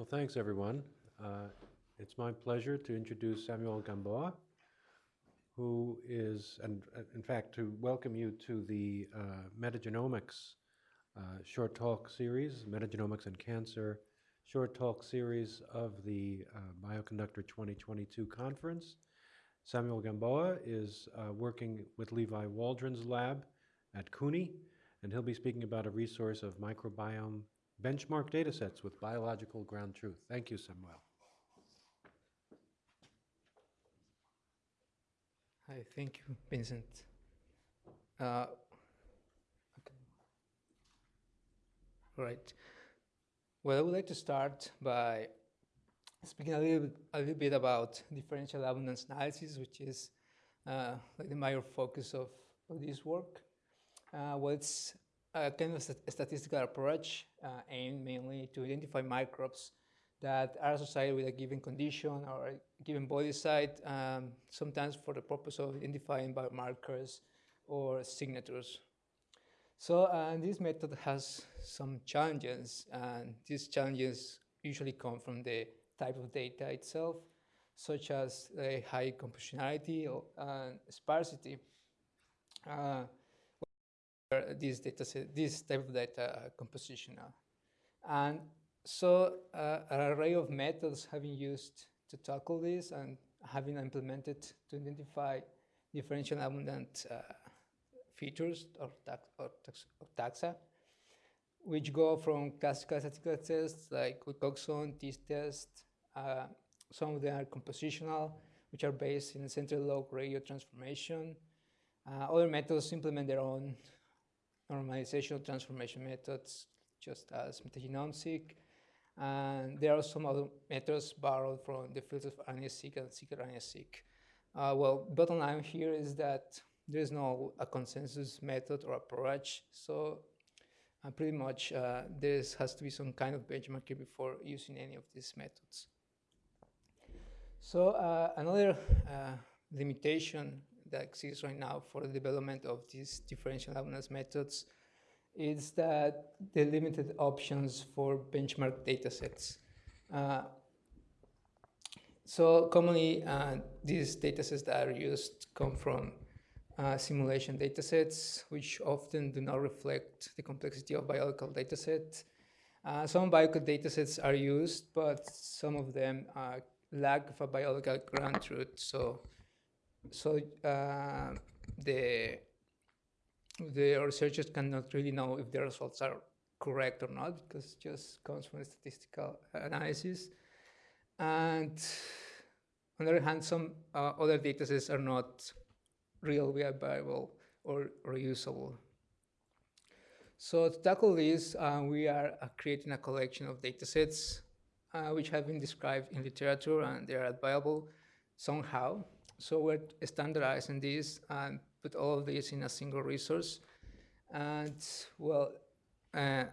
Well, thanks, everyone. Uh, It's my pleasure to introduce Samuel Gamboa, who is, and uh, in fact, to welcome you to the uh, metagenomics uh, short talk series, metagenomics and cancer short talk series of the uh, Bioconductor 2022 conference. Samuel Gamboa is uh, working with Levi Waldron's lab at CUNY, and he'll be speaking about a resource of microbiome benchmark datasets with biological ground truth. Thank you, Samuel. Hi, thank you, Vincent. Uh, okay. Right. Well, I would like to start by speaking a little, bit, a little bit about differential abundance analysis, which is uh, like the major focus of, of this work. Uh, well, it's a kind of statistical approach uh, aimed mainly to identify microbes that are associated with a given condition or a given body site, um, sometimes for the purpose of identifying biomarkers or signatures. So uh, this method has some challenges, and these challenges usually come from the type of data itself, such as a high compositionality and sparsity. Uh, this data set, this type of data compositional. And so uh, an array of methods have been used to tackle this and have been implemented to identify differential abundant uh, features or, tax, or, tax, or, taxa, which go from classical statistical tests like Wilcoxon, t-test. Uh, some of them are compositional, which are based in central log ratio transformation. Uh, other methods implement their own normalizational transformation methods, just as metagenomics. And there are some other methods borrowed from the fields of RNA-seq and secret Uh, well, bottom line here is that there is no a consensus method or approach. So uh, pretty much uh, there has to be some kind of benchmarking before using any of these methods. So uh, another uh, limitation that exists right now for the development of these differential abundance methods is that the limited options for benchmark datasets. Uh, so commonly, uh, these datasets that are used come from uh, simulation datasets, which often do not reflect the complexity of biological datasets. Uh, some biological datasets are used, but some of them uh, lack of a biological ground truth. So, so uh, the the researchers cannot really know if the results are correct or not because it just comes from statistical analysis. And on the other hand, some uh, other data sets are not really viable or reusable. So to tackle this, uh, we are uh, creating a collection of data sets uh, which have been described in literature and they are viable somehow. So we're standardizing this and put all of this in a single resource. And well, uh,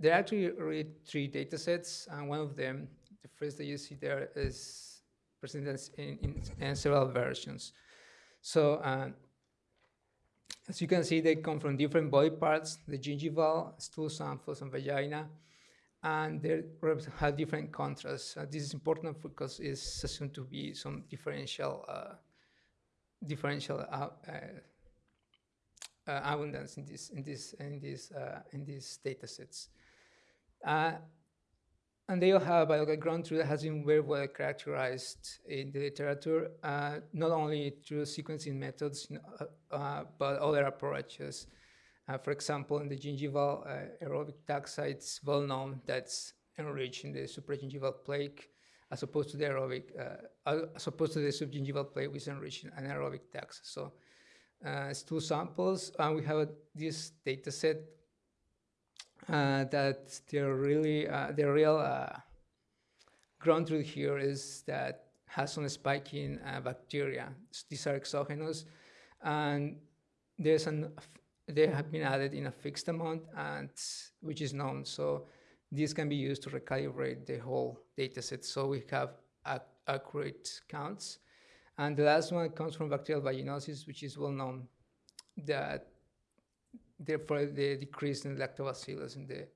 there are actually really three data sets, and one of them, the first that you see there, is presented in, in, in several versions. So uh, as you can see, they come from different body parts, the gingival, stool samples, and vagina, and they have different contrasts. Uh, this is important because it's assumed to be some differential uh, differential uh, uh, uh, abundance in this in this in this in these data sets. and they all have biological ground truth that has been very well characterized in the literature, not only through sequencing methods, but other approaches. Uh, for example, in the gingival uh, aerobic taxa, it's well known that's enriched in the supragingival plaque as opposed to the aerobic, uh, as opposed to the subgingival plaque with enriching anaerobic taxa. So uh, it's two samples, and we have this data set uh, that they're really, uh, the real ground truth here is that has some spiking bacteria. These are exogenous, and there's an they have been added in a fixed amount, and which is known. So this can be used to recalibrate the whole data set so we have ac accurate counts. And the last one comes from bacterial vaginosis, which is well known that therefore the decrease in lactobacillus in the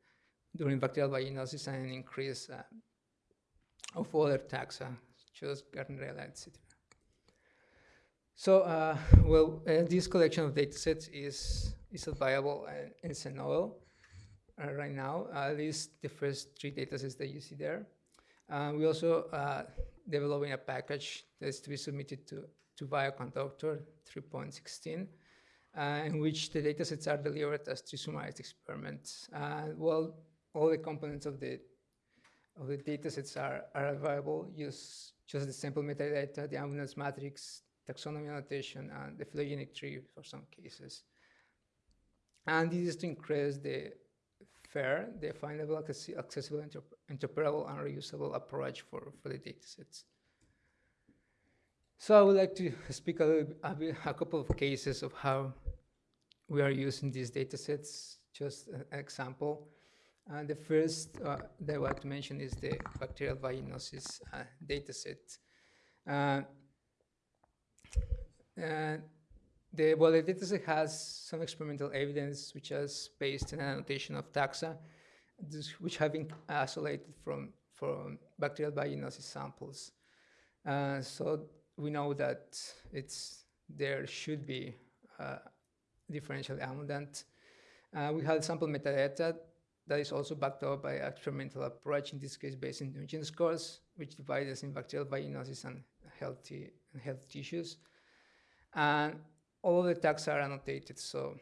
during bacterial vaginosis and an increase uh, of other taxa, just Gardnerella, etc. So, uh, well, uh, this collection of datasets is is available and it's a novel uh, right now. at least the first three datasets that you see there. Uh, we also uh, developing a package that is to be submitted to to Bioconductor 3.16, uh, in which the datasets are delivered as TreeSummarizedExperiments. well, all the components of the of the datasets are, are available. Use just the sample metadata, the abundance matrix, taxonomy annotation, and the phylogenetic tree for some cases. And this is to increase the FAIR, the findable, accessible, interpretable, and reusable approach for, for the datasets. So I would like to speak a, little, a, bit, a couple of cases of how we are using these datasets, just an example. Uh, the first uh, that I want to mention is the bacterial vaginosis uh, dataset. Uh, the, dataset has some experimental evidence which is based on an annotation of taxa, which have been isolated from, from bacterial vaginosis samples. Uh, so we know that it's there should be uh, differential abundant. we have sample metadata that is also backed up by experimental approach, in this case based in Nugent scores, which divides in bacterial vaginosis and healthy and health tissues. And all of the tags are annotated, so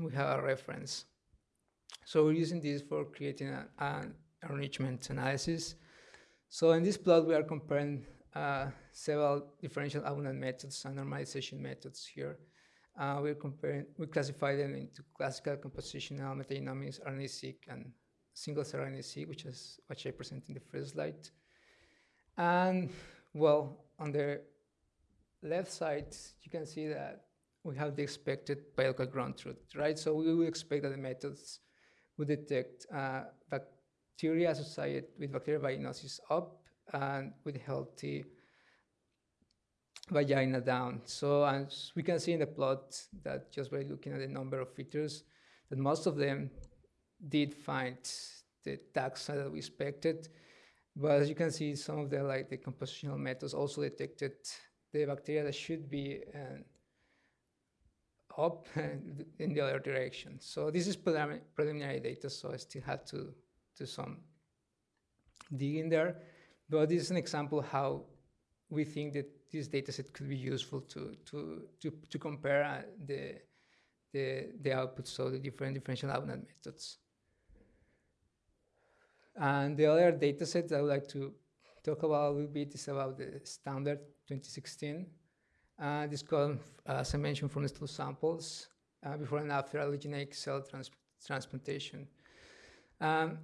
we have a reference. So we're using this for creating an enrichment analysis. So in this plot, we are comparing uh, several differential abundant methods and normalization methods here. Uh, we're comparing, we classify them into classical compositional metagenomics, RNA-seq, and single-cell RNA-seq, which is what I presented in the first slide. And well, on the left side, you can see that we have the expected biological ground truth, right? So we would expect that the methods would detect uh, bacteria associated with bacterial vaginosis up and with healthy vagina down. So as we can see in the plot that just by looking at the number of features, that most of them did find the taxa that we expected. But as you can see, some of the like the compositional methods also detected the bacteria that should be uh, up in the other direction. So this is preliminary data, so I still have to do some digging there. But this is an example how we think that this dataset could be useful to to to, to compare uh, the the the outputs so the different differential abundant methods. And the other dataset I would like to talk about a little bit is about the Stämmler 2016. Uh, this comes, as I mentioned, from the stool samples uh, before and after allogeneic cell trans transplantation. Um,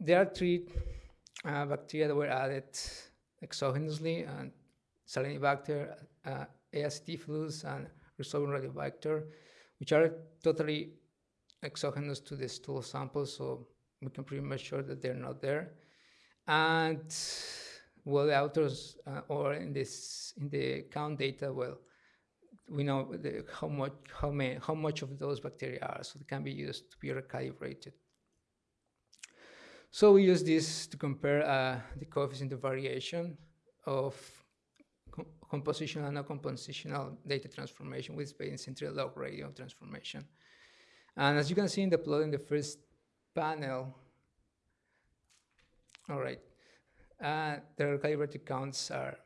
there are three uh, bacteria that were added exogenously, and Salinibacter, uh, tifidus, and Rhizobium radiobacter, which are totally exogenous to the stool sample, so we can pretty much sure that they're not there. And well, the authors uh, or in this in the count data, well, we know the, how much how many how much of those bacteria are, so it can be used to be recalibrated. So we use this to compare uh, the coefficient of variation of compositional and non-compositional data transformation with space central log ratio transformation. And as you can see in the plot in the first panel, all right, uh, the recalibrated counts are,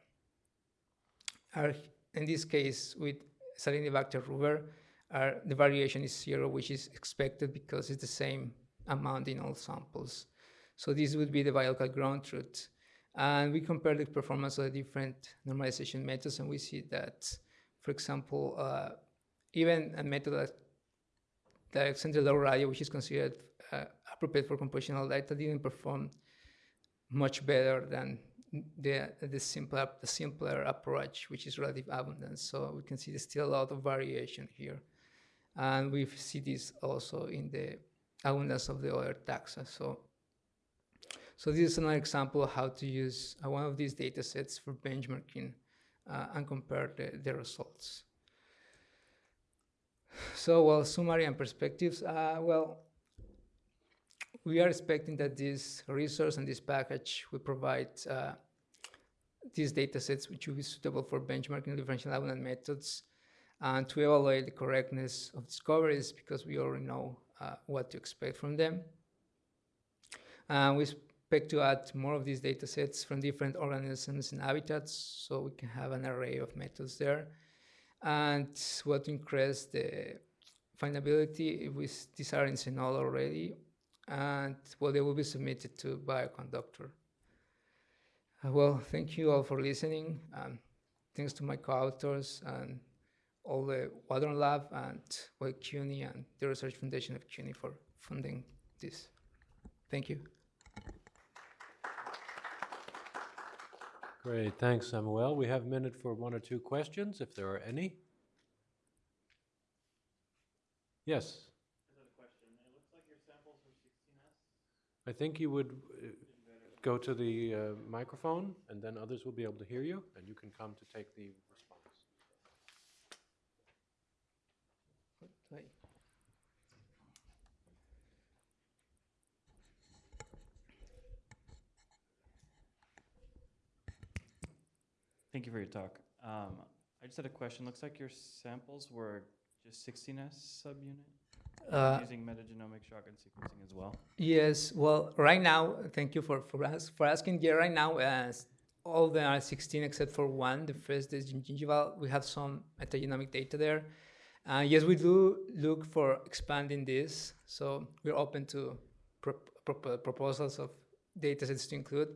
are in this case with Salinibacter ruber, are, the variation is zero, which is expected because it's the same amount in all samples. So this would be the biological ground truth. And we compare the performance of the different normalization methods, and we see that, for example, uh, even a method like, like central log ratio, which is considered uh, appropriate for compositional data, didn't perform much better than the, the, simpler, the simpler approach, which is relative abundance. So we can see there's still a lot of variation here. And we see this also in the abundance of the other taxa. So so this is another example of how to use uh, one of these data sets for benchmarking uh, and compare the, the, results. So, well, summary and perspectives. Uh, well, we are expecting that this resource and this package will provide uh, these data sets which will be suitable for benchmarking differential abundant methods and to evaluate the correctness of discoveries because we already know uh, what to expect from them. And we expect to add more of these data sets from different organisms and habitats so we can have an array of methods there. And what to increase the findability with these are in already and well they will be submitted to Bioconductor. Uh, well, thank you all for listening. Um, thanks to my co-authors and all the Waldron Lab and well, CUNY and the Research Foundation of CUNY for funding this. Thank you. Great, thanks, Samuel. We have a minute for one or two questions, if there are any. Yes? I think you would uh, go to the uh, microphone, and then others will be able to hear you, and you can come to take the response. Thank you for your talk. Um, I just had a question. Looks like your samples were just 16S subunit? Uh, Using metagenomic shotgun sequencing as well? Yes, well, right now, thank you for, for, us, for asking. Yeah, right now, uh, all the are 16 except for one, the first is gingival. We have some metagenomic data there. Uh, yes, we do look for expanding this, so we're open to pro pro proposals of data sets to include.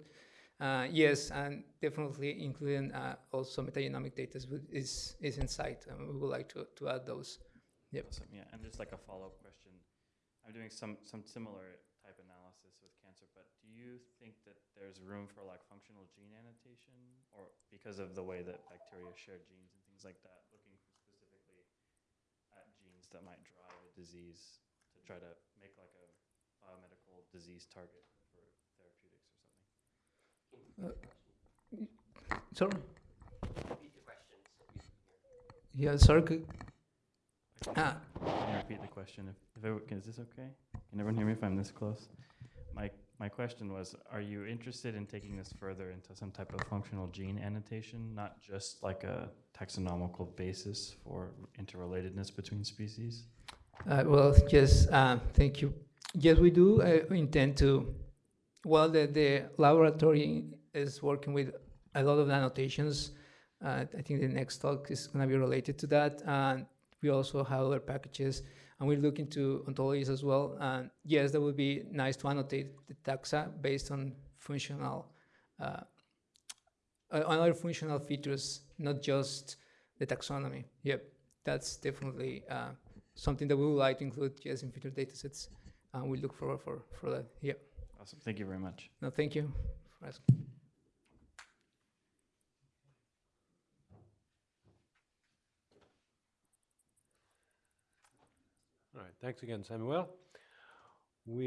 Uh, yes, and definitely including uh, also metagenomic data is, is, is in sight, and we would like to, to add those. Yep. Awesome, yeah. And just like a follow-up question. I'm doing some, some similar type analysis with cancer, but do you think that there's room for like functional gene annotation? Or because of the way that bacteria share genes and things like that, looking specifically at genes that might drive a disease to try to make like a biomedical disease target for therapeutics or something? Uh, sorry? Yeah, sorry. Can you repeat the question? If, if everyone, is this okay? Can everyone hear me if I'm this close? My, my question was, are you interested in taking this further into some type of functional gene annotation, not just like a taxonomical basis for interrelatedness between species? Uh, well, yes, uh, thank you. Yes, we do uh, intend to. Well, the, the laboratory is working with a lot of annotations. Uh, I think the next talk is going to be related to that. And we also have other packages, and we're looking to ontologies as well. And yes, that would be nice to annotate the taxa based on functional, uh, uh, on other functional features, not just the taxonomy. Yep, that's definitely. Uh, something that we would like to include yes in future datasets and we look forward for for that yeah Awesome. Thank you very much. no thank you for asking thanks again, Samuel.